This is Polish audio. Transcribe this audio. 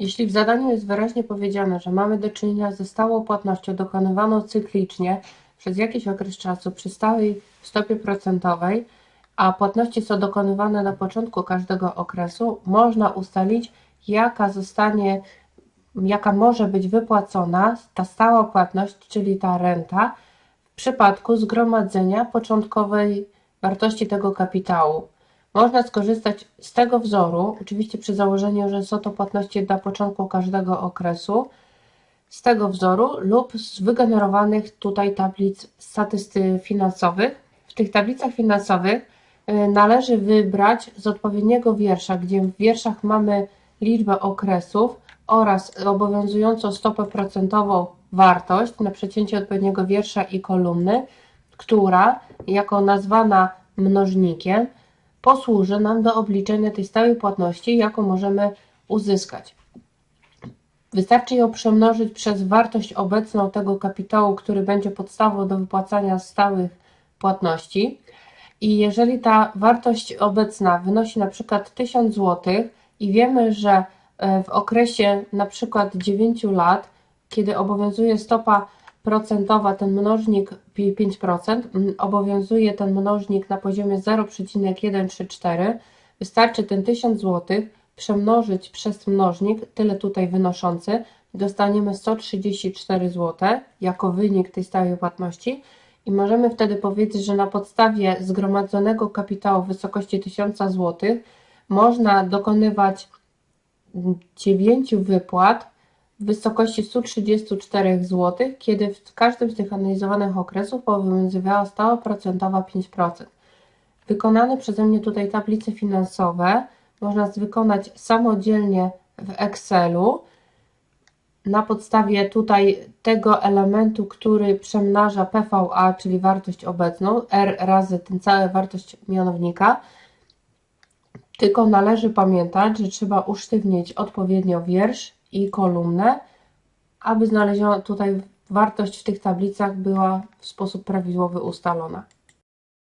Jeśli w zadaniu jest wyraźnie powiedziane, że mamy do czynienia ze stałą płatnością dokonywaną cyklicznie przez jakiś okres czasu przy stałej stopie procentowej, a płatności są dokonywane na początku każdego okresu, można ustalić, jaka zostanie, jaka może być wypłacona ta stała płatność, czyli ta renta, w przypadku zgromadzenia początkowej wartości tego kapitału. Można skorzystać z tego wzoru, oczywiście przy założeniu, że są to płatności na początku każdego okresu, z tego wzoru lub z wygenerowanych tutaj tablic statystyk finansowych. W tych tablicach finansowych y, należy wybrać z odpowiedniego wiersza, gdzie w wierszach mamy liczbę okresów oraz obowiązującą stopę procentową wartość na przecięcie odpowiedniego wiersza i kolumny, która jako nazwana mnożnikiem posłuży nam do obliczenia tej stałej płatności, jaką możemy uzyskać. Wystarczy ją przemnożyć przez wartość obecną tego kapitału, który będzie podstawą do wypłacania stałych płatności. I jeżeli ta wartość obecna wynosi na przykład 1000 zł i wiemy, że e, w okresie na przykład 9 lat, kiedy obowiązuje stopa procentowa, ten mnożnik 5%, obowiązuje ten mnożnik na poziomie 0,134, wystarczy ten 1000 zł przemnożyć przez mnożnik, tyle tutaj wynoszący, dostaniemy 134 zł jako wynik tej stałej płatności i możemy wtedy powiedzieć, że na podstawie zgromadzonego kapitału w wysokości 1000 zł można dokonywać 9 wypłat w wysokości 134 zł, kiedy w każdym z tych analizowanych okresów obowiązywała stała procentowa 5%. Wykonane przeze mnie tutaj tablice finansowe można wykonać samodzielnie w Excelu na podstawie tutaj tego elementu, który przemnaża PVA, czyli wartość obecną, R razy ten cała wartość mianownika. Tylko należy pamiętać, że trzeba usztywnić odpowiednio wiersz i kolumnę, aby znaleziona tutaj wartość w tych tablicach była w sposób prawidłowy ustalona.